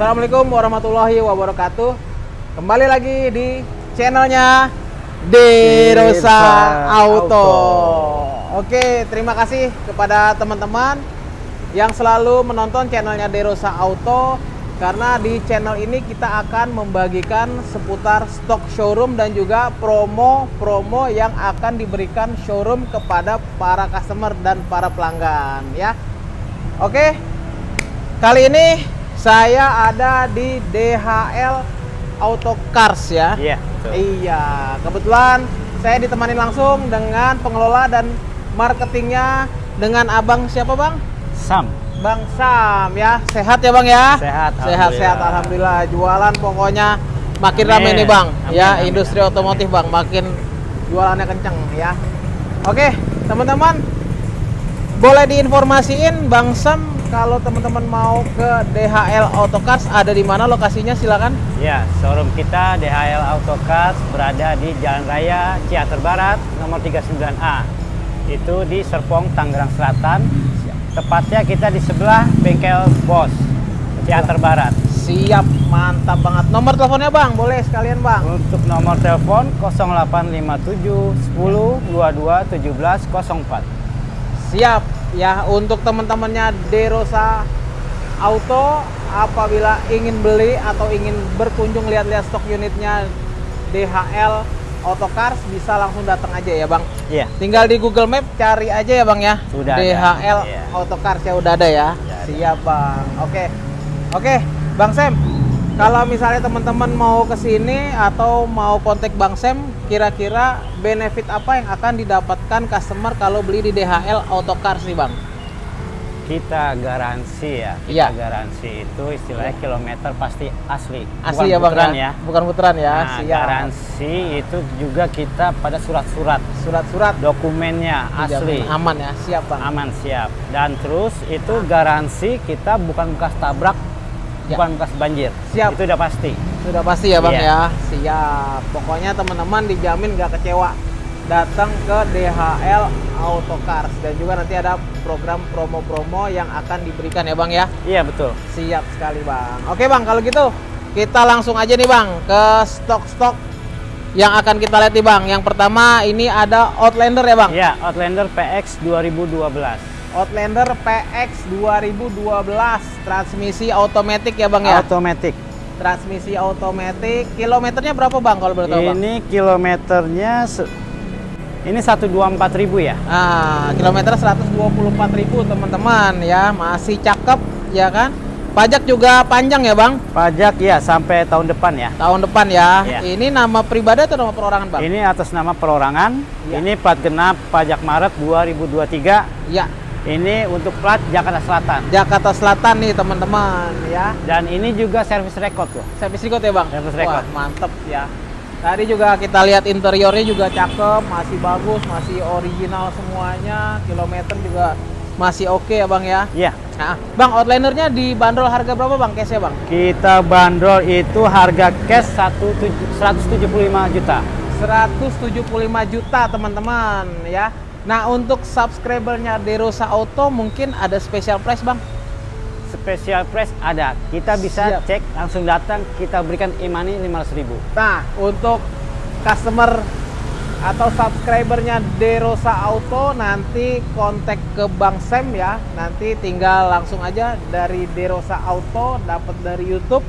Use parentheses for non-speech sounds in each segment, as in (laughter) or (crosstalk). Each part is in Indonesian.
Assalamualaikum warahmatullahi wabarakatuh. Kembali lagi di channelnya Derosa Auto. Auto. Oke, terima kasih kepada teman-teman yang selalu menonton channelnya Derosa Auto karena di channel ini kita akan membagikan seputar stok showroom dan juga promo-promo yang akan diberikan showroom kepada para customer dan para pelanggan ya. Oke. Kali ini saya ada di DHL Auto Cars ya. Iya, betul. Iya, kebetulan saya ditemani langsung dengan pengelola dan marketingnya dengan Abang siapa Bang? Sam. Bang Sam ya. Sehat ya Bang ya? Sehat, Sehat, sehat alhamdulillah. Jualan pokoknya makin Amin. ramai nih Bang. Amin, ya, amin, industri amin. otomotif Bang makin jualannya kenceng ya. Oke, teman-teman boleh diinformasiin Bang Sam kalau teman-teman mau ke DHL Auto Cars ada di mana lokasinya silakan. Ya, showroom kita DHL Auto Cars berada di Jalan Raya Ciater Barat nomor 39A. Itu di Serpong, Tangerang Selatan. Tepatnya kita di sebelah bengkel Bos Ciater Barat. Siap, mantap banget. Nomor teleponnya Bang, boleh sekalian Bang. Untuk nomor telepon 0857 10 22 17 04. Siap ya untuk teman-temannya Derosa Auto apabila ingin beli atau ingin berkunjung lihat-lihat stok unitnya DHL Auto Cars bisa langsung datang aja ya Bang. Iya. Tinggal di Google Map cari aja ya Bang ya. Sudah ada. DHL Iya. Auto Cars ya udah ada ya. Sudah ada. Siap Bang. Oke. Oke, Bang Sam. Kalau misalnya teman-teman mau ke sini atau mau kontak Bang Sam, kira-kira benefit apa yang akan didapatkan customer kalau beli di DHL Auto Cars nih Bang? Kita garansi ya. Kita Iya. garansi itu istilahnya kilometer pasti asli. Asli Bukan ya Bang puteran ya? Bukan puteran ya, Nah, siap. garansi itu juga kita pada surat-surat Surat-surat dokumennya asli dijamin aman ya, siap Bang. aman siap dan terus itu garansi kita bukan bekas tabrak Ya. bukan bekas banjir Siap. itu udah pasti Sudah pasti ya Bang Iya. ya. Siap. Pokoknya teman-teman dijamin gak kecewa datang ke DHL Auto Cars dan juga nanti ada program promo-promo yang akan diberikan ya Bang ya. iya betul Siap sekali Bang. Oke Bang, kalau gitu kita langsung aja nih Bang ke stok-stok yang akan kita lihat nih Bang. Yang pertama ini ada Outlander ya Bang. ya Outlander PX 2012 Outlander PX 2012 transmisi otomatis ya Bang ya. automatic Transmisi otomatis. Kilometernya berapa Bang kalau boleh tahu Bang? ini kilometernya se- ini 124.000 ya Nah, kilometer 124.000 teman-teman ya, masih cakep ya kan? Pajak juga panjang ya, Bang? pajak ya sampai tahun depan ya Tahun depan ya. Iya. Ini nama pribadi atau nama perorangan, Bang? ini atas nama perorangan Iya. ini plat genap pajak Maret 2023 Ya, ini untuk plat Jakarta Selatan Jakarta Selatan nih, teman-teman ya. Dan ini juga service record loh. Service record ya, Bang? Service Wah, record. mantep ya. Tadi juga kita lihat interiornya juga cakep, masih bagus, masih original semuanya. Kilometer juga masih oke ya, Bang ya. Iya. Nah, Bang, Outlandernya dibanderol harga berapa, Bang? Case ya, Bang? Kita bandrol itu harga cash 175 juta. 175 juta teman-teman ya. Nah untuk subscribernya Derosa Auto mungkin ada special price bang. Special price ada. Kita bisa Siap. cek langsung datang kita berikan e-money 500 ribu. Nah untuk customer atau subscribernya Derosa Auto nanti kontak ke Bang Sam ya. Nanti tinggal langsung aja dari Derosa Auto dapat dari YouTube.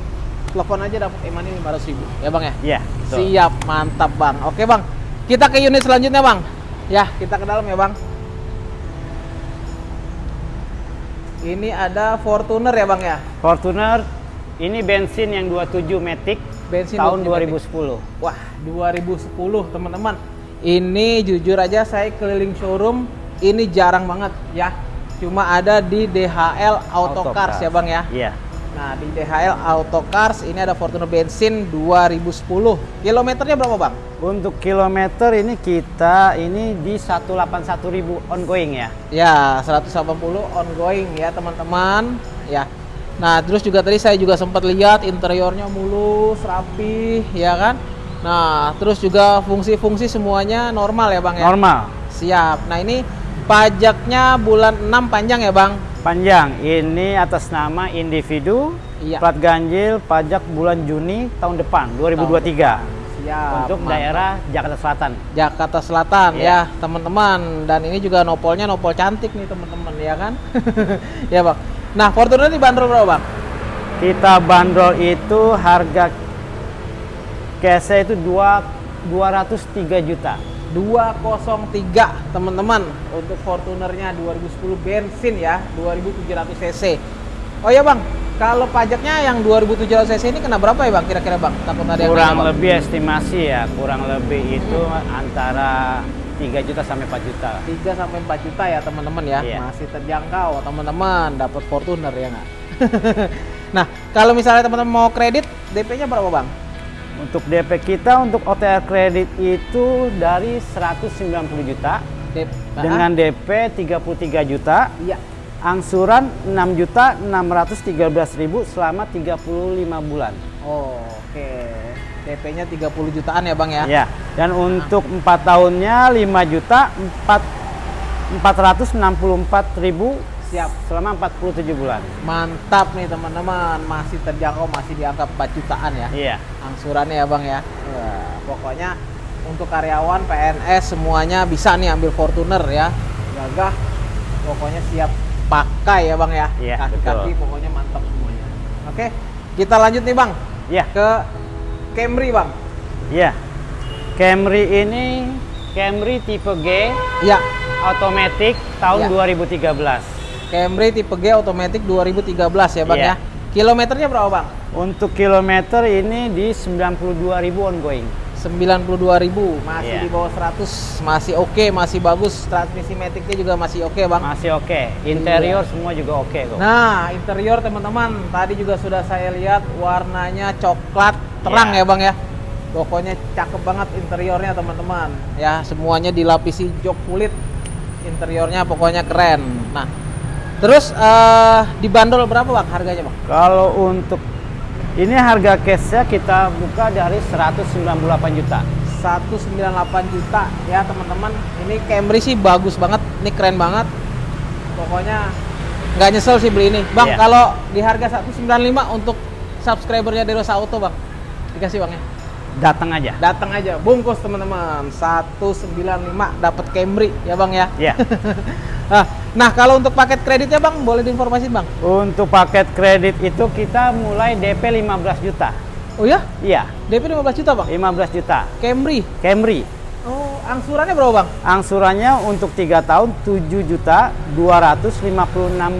Telepon aja dapat e-money 500 ribu ya bang ya. Iya. Siap, mantap bang. Oke bang, kita ke unit selanjutnya bang. Ya, kita ke dalam ya bang. Ini ada Fortuner ya bang ya. Fortuner ini bensin yang 27 Matic Bensin tahun 27 2010. Wah, 2010 teman-teman. Ini jujur aja saya keliling showroom, ini jarang banget ya. Cuma ada di DHL Auto, Cars ya bang ya. Iya. Nah di DHL Auto Cars ini ada Fortuner bensin 2010. Kilometernya berapa bang? Untuk kilometer ini kita ini di 181.000 ongoing ya. Ya, 180 ongoing ya teman-teman. Ya. Nah, terus juga tadi saya juga sempat lihat interiornya mulus, rapi, ya kan? Nah, terus juga fungsi-fungsi semuanya normal ya, Bang ya? Normal. Siap. Nah, ini pajaknya bulan 6 panjang ya, Bang? Panjang, ini atas nama individu, Iya. plat ganjil, pajak bulan Juni tahun depan, 2023. Siap. untuk mantap. daerah Jakarta Selatan. Jakarta Selatan Iya. ya teman-teman dan ini juga nopolnya nopol cantik nih teman-teman ya kan (laughs) ya bang nah Fortuner ini bandrol berapa bang Kita bandrol itu harga case itu dua 203 juta. 203 teman-teman untuk Fortunernya 2010 bensin ya 2700 cc oh ya bang kalau pajaknya yang 2700 cc ini kena berapa ya bang? Kira-kira bang? Takut ada yang Kurang Bang. lebih estimasi ya, kurang lebih itu antara 3 juta sampai 4 juta. 3 sampai 4 juta ya teman-teman ya. Iya. masih terjangkau teman-teman. Dapat Fortuner ya nggak? (laughs) Nah kalau misalnya teman-teman mau kredit DP-nya berapa bang? Untuk DP kita untuk OTR kredit itu dari 190 juta. DP dengan DP 33 juta, iya angsuran 6 juta 613 ribu selama 35 bulan. Oh, oke. DP-nya 30 jutaan ya, Bang ya? Ya, dan untuk 4 tahunnya 5 juta 4 464 ribu Siap. selama 47 bulan. Mantap nih, teman-teman. Masih terjangkau, masih di angka 4 jutaan ya. Iya. Angsurannya ya, Bang ya. Wah, pokoknya untuk karyawan PNS semuanya bisa nih ambil Fortuner ya. Gagah. Pokoknya siap pakai ya, Bang ya. Iya, Kaki-kaki pokoknya mantap semuanya. Oke. Kita lanjut nih, Bang, Iya. ke Camry, Bang. Iya. Camry ini Camry tipe G Iya. automatic tahun Iya. 2013. Camry tipe G automatic 2013 ya, Bang Iya. ya. Kilometernya berapa, Bang? Untuk kilometer ini di 92.000 ongoing. 92.000 masih Iya. di bawah 100 masih oke masih bagus. Transmisi maticnya juga masih oke bang. Masih oke. Interior semua juga oke kok. nah interior teman-teman. Tadi juga sudah saya lihat warnanya coklat terang Iya. ya bang ya. Pokoknya cakep banget interiornya teman-teman. Ya semuanya dilapisi jok kulit. Interiornya pokoknya keren. Nah terus eh dibandol berapa bang harganya bang? Kalau untuk ini harga case-nya kita buka dari 198 juta. 198 juta. Ya teman-teman ini Camry sih bagus banget. Ini keren banget. Pokoknya nggak nyesel sih beli ini. Bang Iya. kalau di harga 195 untuk subscribernya Derosa Auto bang dikasih bang ya Datang aja. datang aja. Bungkus teman-teman. 195 dapat Camry. Ya bang ya? Ya. nah, (laughs) nah kalau untuk paket kreditnya bang boleh diinformasi bang Untuk paket kredit itu kita mulai DP 15 juta. oh ya Iya, DP 15 juta bang 15 juta. Camry Camry. oh angsurannya berapa bang Angsurannya untuk 3 tahun 7 juta 256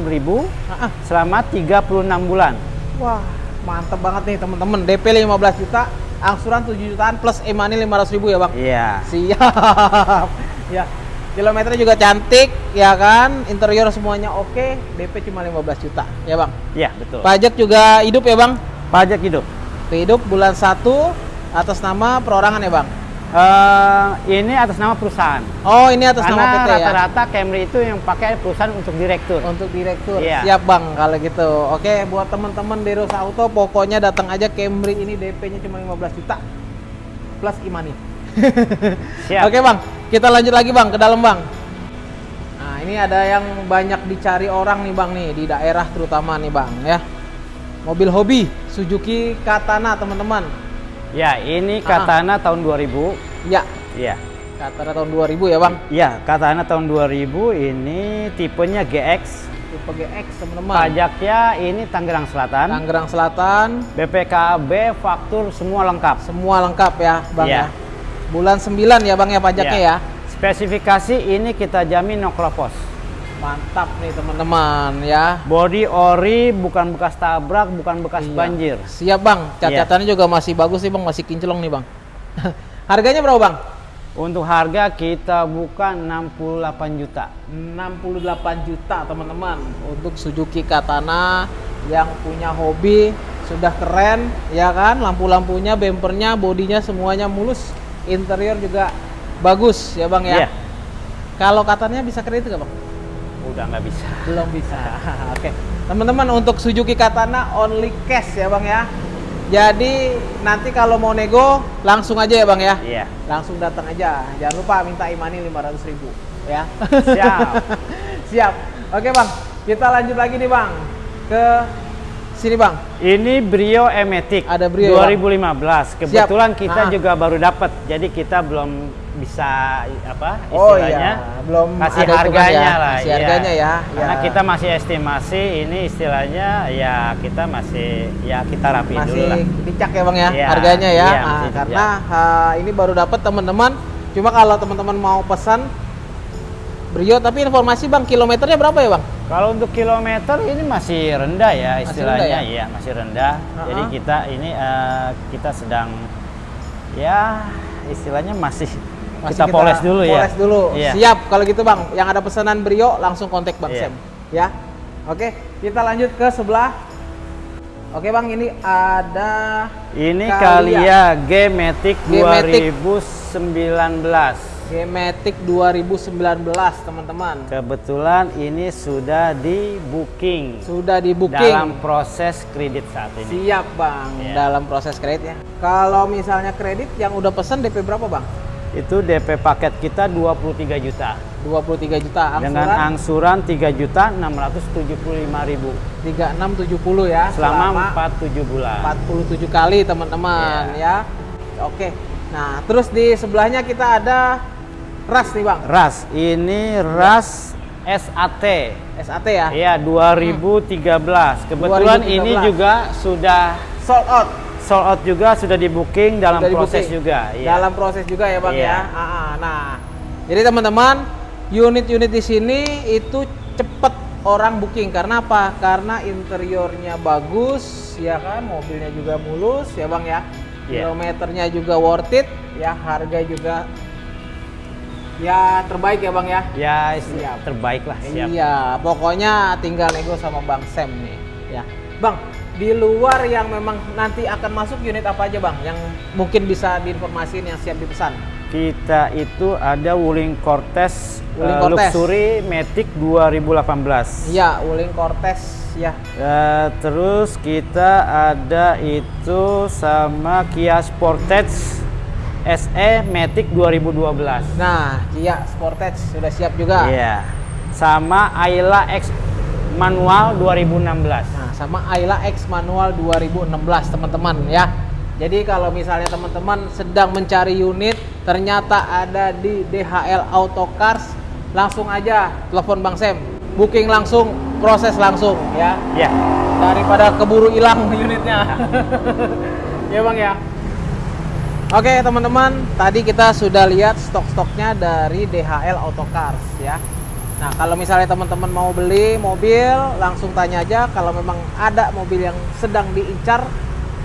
ribu Ah, ah. selama 36 bulan. Wah, mantep banget nih teman-teman. DP 15 juta, angsuran 7 jutaan plus e-money 500 ribu ya bang. Iya. Siap. (laughs) ya. Kilometernya juga cantik, ya kan? Interior semuanya oke. DP cuma 15 juta, ya bang. Iya, betul. Pajak juga hidup ya bang. Pajak hidup. Hidup bulan 1 atas nama perorangan ya bang. Eh, ini atas nama perusahaan. Oh ini atas nama Karena PT ya. rata-rata Camry itu yang pakai perusahaan untuk direktur. Untuk direktur. Iya. Siap bang kalau gitu. Oke, buat teman-teman Derosa Auto pokoknya datang aja Camry ini DP-nya cuma 15 juta plus e-money. Siap. Oke bang, kita lanjut lagi bang ke dalam bang. Nah ini ada yang banyak dicari orang nih bang nih di daerah terutama nih bang ya. Mobil hobi Suzuki Katana teman-teman. Ya, ini Ah. Katana tahun 2000. Ya, Iya. Katana tahun 2000 ya bang. Iya, Katana tahun 2000 ini tipenya GX. Tipe GX teman-teman. Pajaknya ini Tangerang Selatan. Tangerang Selatan, BPKB, faktur semua lengkap. semua lengkap ya bang Iya. ya. Bulan 9 ya bang ya pajaknya Iya. ya. Spesifikasi ini kita jamin no kropos. Mantap nih teman-teman ya. Body ori bukan bekas tabrak, bukan bekas Iya. banjir. Siap bang, catatannya juga masih bagus sih bang, masih kinclong nih bang. (laughs) Harganya berapa bang? Untuk harga kita buka 68 juta. 68 juta teman-teman untuk Suzuki Katana yang punya hobi sudah keren ya kan lampu-lampunya bempernya bodinya semuanya mulus interior juga bagus ya bang ya? Iya. kalau katanya bisa kredit nggak bang? Udah nggak bisa. belum bisa. (laughs) Oke. Teman-teman untuk Suzuki Katana only cash ya bang ya? Jadi nanti kalau mau nego langsung aja ya bang ya? Iya. langsung datang aja. Jangan lupa minta imani 500 ribu ya? Siap. (laughs) siap. Oke bang. Kita lanjut lagi nih bang. Ke sini bang. Ini Brio Ematic Ada Brio, 2015. Kebetulan kita Ah. juga baru dapat. Jadi kita belum bisa apa Oh istilahnya iya, belum kasih ada harganya ya, lah. kasih iya. harganya ya, Karena ya. kita masih estimasi ini istilahnya ya kita masih ya kita rapiin dulu Masih lah. dicak ya bang ya Iya, harganya ya. iya, Ah, masih dicak. karena ah, ini baru dapat teman-teman. Cuma kalau teman-teman mau pesan Brio, tapi informasi bang kilometernya berapa ya bang? Kalau untuk kilometer ini masih rendah ya Masih istilahnya, rendah ya? iya masih rendah. Uh-uh. Jadi kita ini eh, kita sedang ya istilahnya masih, Masih kita, poles dulu ya. Poles dulu. Iya. Siap kalau gitu bang. Yang ada pesanan Brio langsung kontak bang Iya. Sam. Ya. Oke, kita lanjut ke sebelah. Oke bang, ini ada Ini Kalia. Kalia G-Matic G-Matic. 2019. G-Matic 2019 teman-teman. Kebetulan ini sudah di booking Sudah di booking. dalam proses kredit saat ini. Siap bang, Iya. dalam proses kredit ya. Kalau misalnya kredit yang udah pesen DP berapa bang? Itu DP paket kita 23 juta 23 juta. dengan Angsuran angsuran 3 juta 675 ribu 3670 ya. selama 47 bulan. 47 kali teman-teman ya. Oke. Nah, terus di sebelahnya kita ada ras nih bang, RAS ini RAS SAT. SAT ya. Iya 2013. Kebetulan 2013. ini juga sudah Sold out. sold out juga sudah di booking dalam Sudah di proses booking. juga. Iya. Dalam proses juga ya bang Iya. ya. Ah. Nah, jadi teman-teman unit-unit di sini itu cepet orang booking karena apa? Karena interiornya bagus, ya kan, mobilnya juga mulus, ya bang ya. Iya. Kilometernya juga worth it, ya harga juga ya terbaik ya bang ya. Ya Siap. terbaik lah siap. Iya, pokoknya tinggal nego sama Bang Sam nih. Ya, Bang, di luar yang memang nanti akan masuk unit apa aja Bang? Yang mungkin bisa diinformasiin yang siap dipesan. Kita itu ada Wuling Cortez, Wuling Cortez. Luxury Matic 2018. Iya, Wuling Cortez ya. Eh, terus kita ada itu sama Kia Sportage SE Matic 2012. Nah, Kia Sportage sudah siap juga. Iya. Sama Ayla X manual 2016. Nah, sama Ayla X manual 2016 teman-teman ya. Jadi kalau misalnya teman-teman sedang mencari unit ternyata ada di DHL Auto Cars, langsung aja telepon Bang Sam. Booking langsung, proses langsung ya. Ya. Daripada keburu hilang (laughs) unitnya. (laughs) ya Bang ya. Oke teman-teman, tadi kita sudah lihat stok-stoknya dari DHL Auto Cars ya. Nah kalau misalnya teman-teman mau beli mobil, langsung tanya aja. Kalau memang ada mobil yang sedang diincar,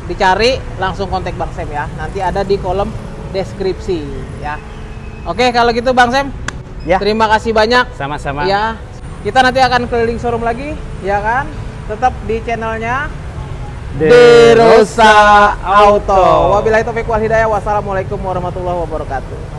dicari, langsung kontak Bang Sam ya. Nanti ada di kolom deskripsi ya. Oke kalau gitu Bang Sam, Ya. terima kasih banyak. Sama-sama. Ya, kita nanti akan keliling showroom lagi, ya kan? Tetap di channelnya Derosa Auto. Wabillahi taufiq wal hidayah. Wassalamualaikum warahmatullahi wabarakatuh.